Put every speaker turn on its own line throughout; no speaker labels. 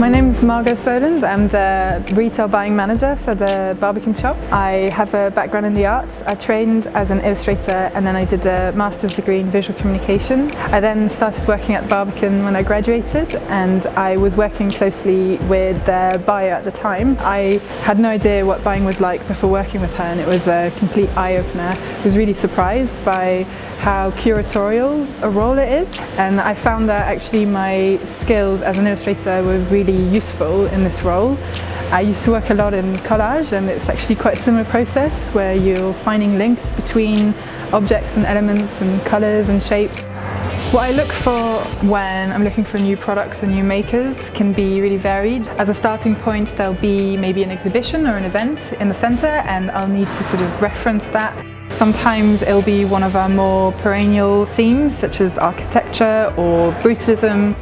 My name is Margot Soland. I'm the retail buying manager for the Barbican shop. I have a background in the arts. I trained as an illustrator and then I did a master's degree in visual communication. I then started working at Barbican when I graduated and I was working closely with their buyer at the time. I had no idea what buying was like before working with her and it was a complete eye-opener. I was really surprised by how curatorial a role it is and I found that actually my skills as an illustrator were really useful in this role. I used to work a lot in collage and it's actually quite a similar process where you're finding links between objects and elements and colours and shapes. What I look for when I'm looking for new products and new makers can be really varied. As a starting point there'll be maybe an exhibition or an event in the centre and I'll need to sort of reference that Sometimes it'll be one of our more perennial themes such as architecture or brutalism.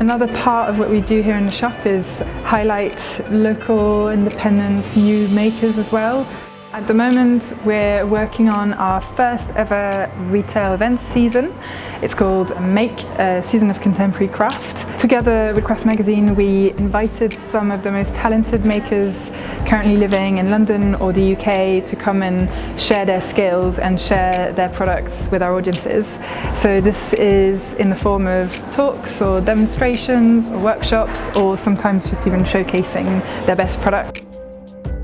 Another part of what we do here in the shop is highlight local, independent, new makers as well. At the moment we're working on our first ever retail events season. It's called Make, a Season of Contemporary Craft. Together with Craft Magazine we invited some of the most talented makers currently living in London or the UK to come and share their skills and share their products with our audiences. So this is in the form of talks or demonstrations or workshops or sometimes just even showcasing their best product.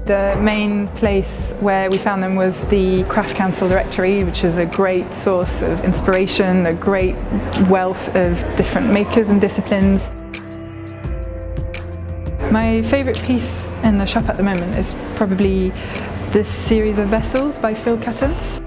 The main place where we found them was the Craft Council Directory, which is a great source of inspiration, a great wealth of different makers and disciplines. My favourite piece in the shop at the moment is probably this series of vessels by Phil Cuttance.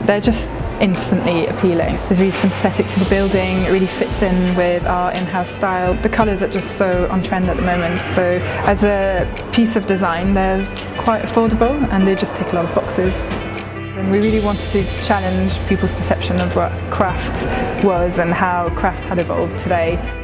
They're just instantly appealing. It's really sympathetic to the building, it really fits in with our in-house style. The colours are just so on trend at the moment, so as a piece of design they're quite affordable and they just tick a lot of boxes. And we really wanted to challenge people's perception of what craft was and how craft had evolved today.